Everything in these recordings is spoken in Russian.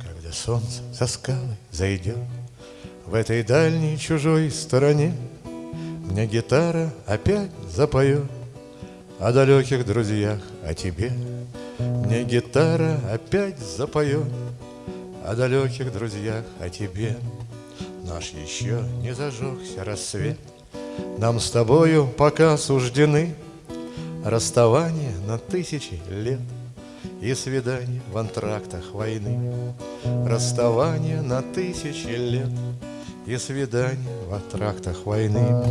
Когда солнце за скалы зайдет В этой дальней чужой стороне Мне гитара опять запоет О далеких друзьях, о тебе. Мне гитара опять запоет О далеких друзьях, о тебе. Наш еще не зажегся рассвет. Нам с тобою пока суждены Расставание на тысячи лет И свидание в антрактах войны. Расставание на тысячи лет И свидание в антрактах войны.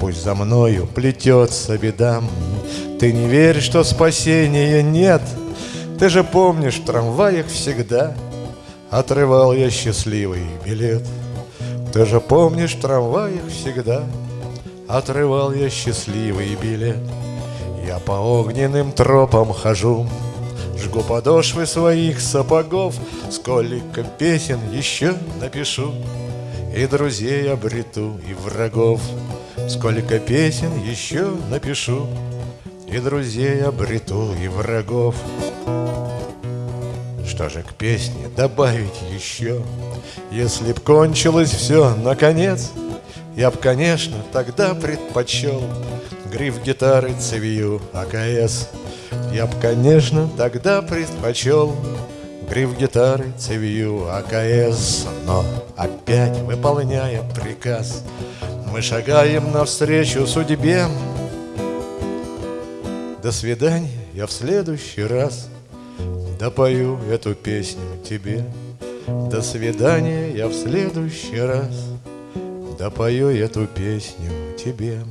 Пусть за мною плетется бедам Ты не веришь, что спасения нет. Ты же помнишь, в трамваях всегда Отрывал я счастливый билет. Ты же помнишь, в трамваях всегда Отрывал я счастливый билет Я по огненным тропам хожу Жгу подошвы своих сапогов Сколько песен еще напишу И друзей обрету, и врагов Сколько песен еще напишу И друзей обрету, и врагов что же к песне добавить еще? Если б кончилось все, наконец, Я б, конечно, тогда предпочел Гриф гитары цевью АКС. Я б, конечно, тогда предпочел Гриф гитары цевью АКС. Но опять, выполняя приказ, Мы шагаем навстречу судьбе. До свидания, я в следующий раз Допою эту песню тебе. До свидания, я в следующий раз Допою эту песню тебе.